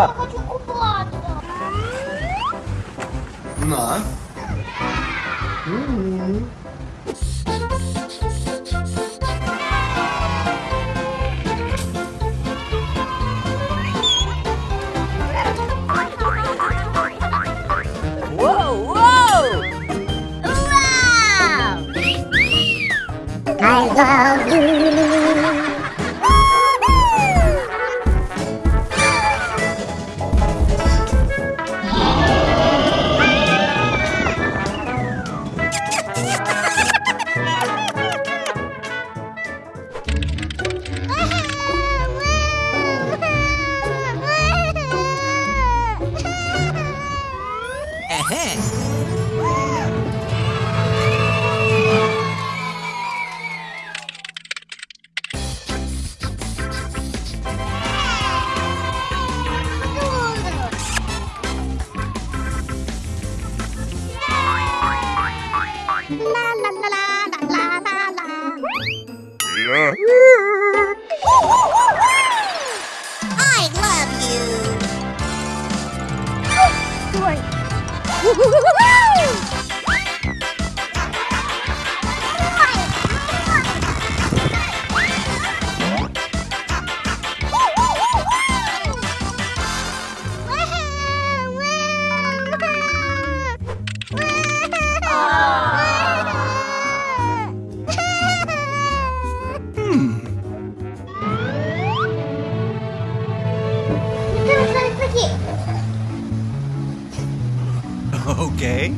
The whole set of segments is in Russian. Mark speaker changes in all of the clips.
Speaker 1: Ah. Na. Uhum. Wow! thế I love you. Good. Woo! Okay.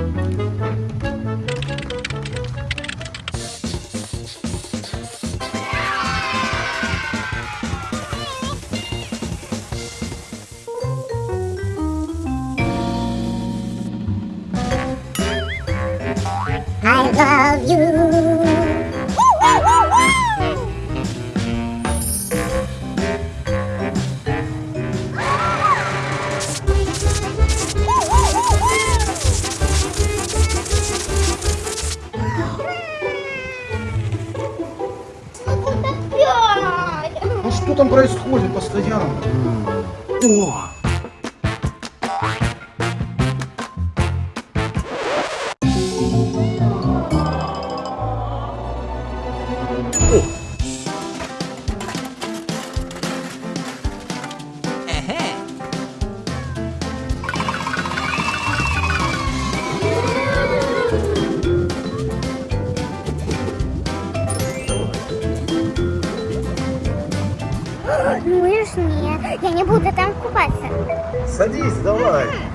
Speaker 2: Садись, давай.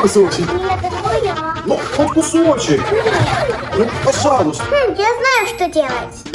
Speaker 2: Кусочек.
Speaker 1: Нет, это моя.
Speaker 2: Ну, хоть кусочек. Ну, пожалуйста.
Speaker 1: Хм, я знаю, что делать.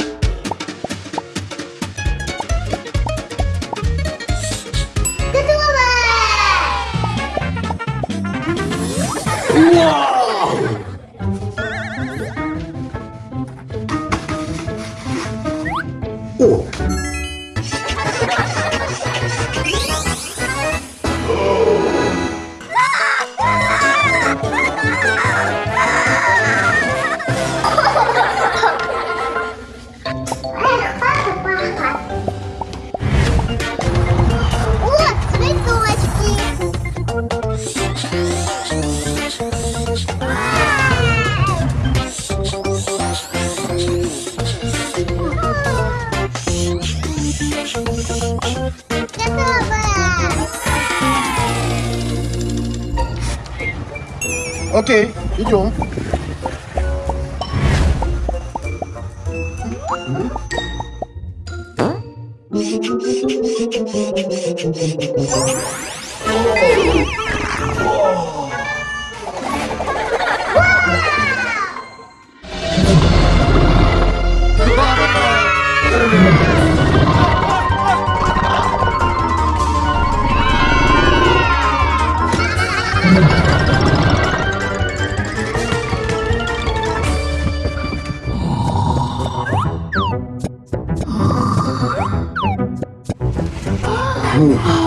Speaker 3: Okay, hijau. Huh?
Speaker 1: 女。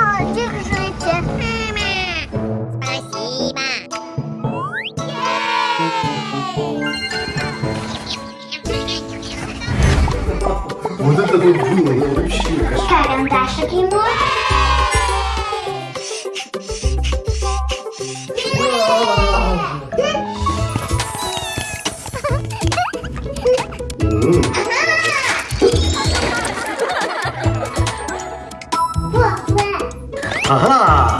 Speaker 1: Ну, держите. Спасибо.
Speaker 3: Вот это вот было, вообще.
Speaker 1: Карандашик ему. Aha!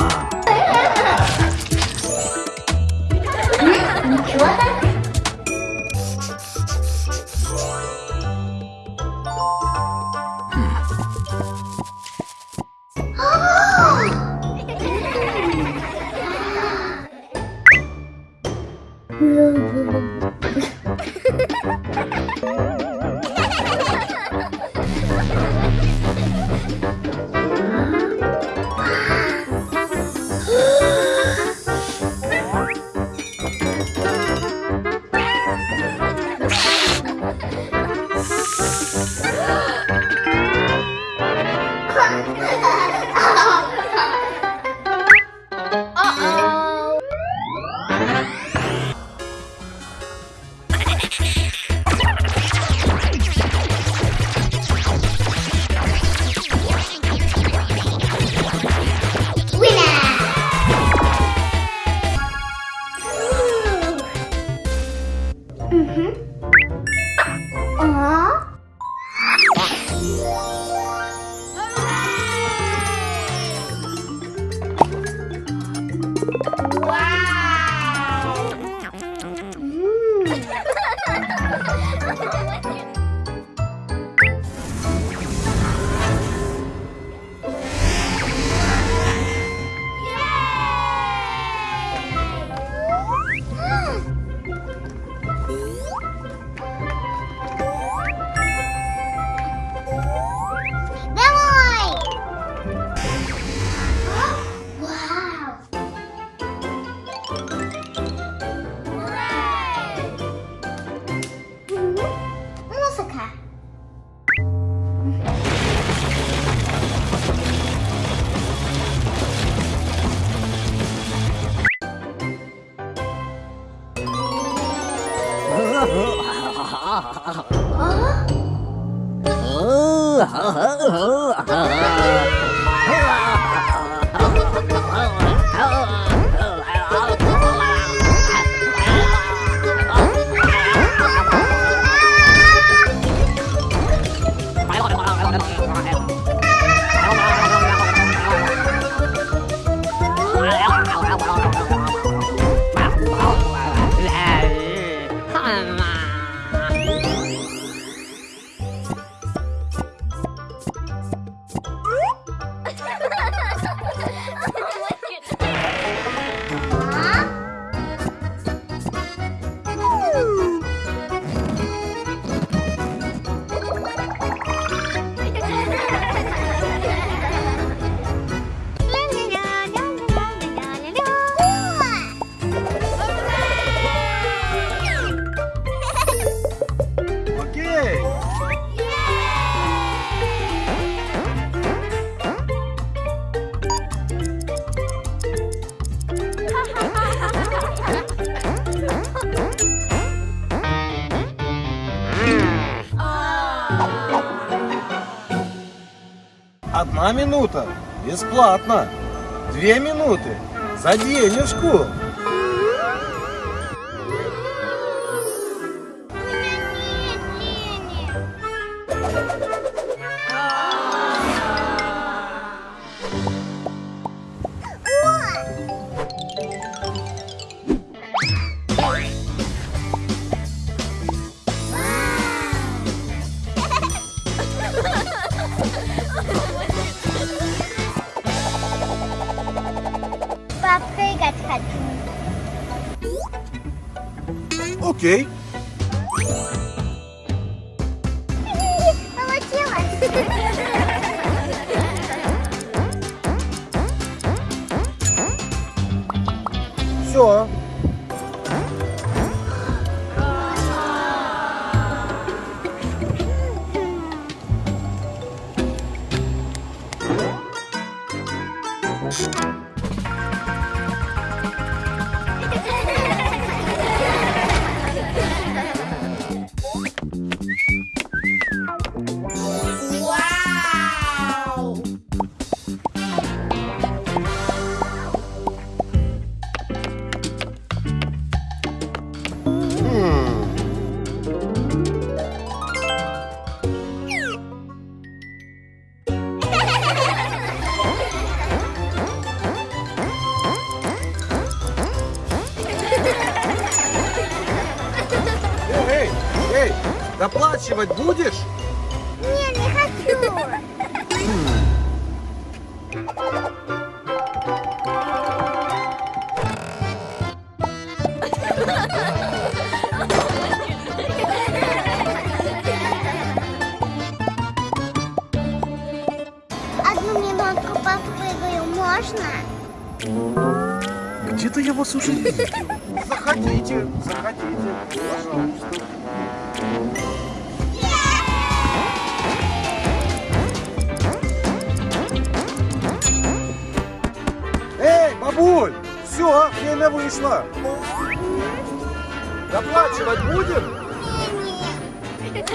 Speaker 2: Одна минута бесплатно. Две минуты за денежку. ok? Доплачивать будешь?
Speaker 1: Не, не хочу. Одну минутку попрыгаю, можно?
Speaker 2: Где-то я вас уже видел. Заходите, заходите, пожалуйста. Эй, бабуль, все, время вышло. Доплачивать будем?
Speaker 1: Прыгать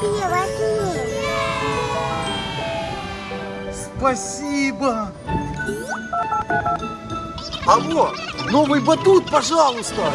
Speaker 1: тебе возьми.
Speaker 2: Спасибо. Алло, новый батут, пожалуйста.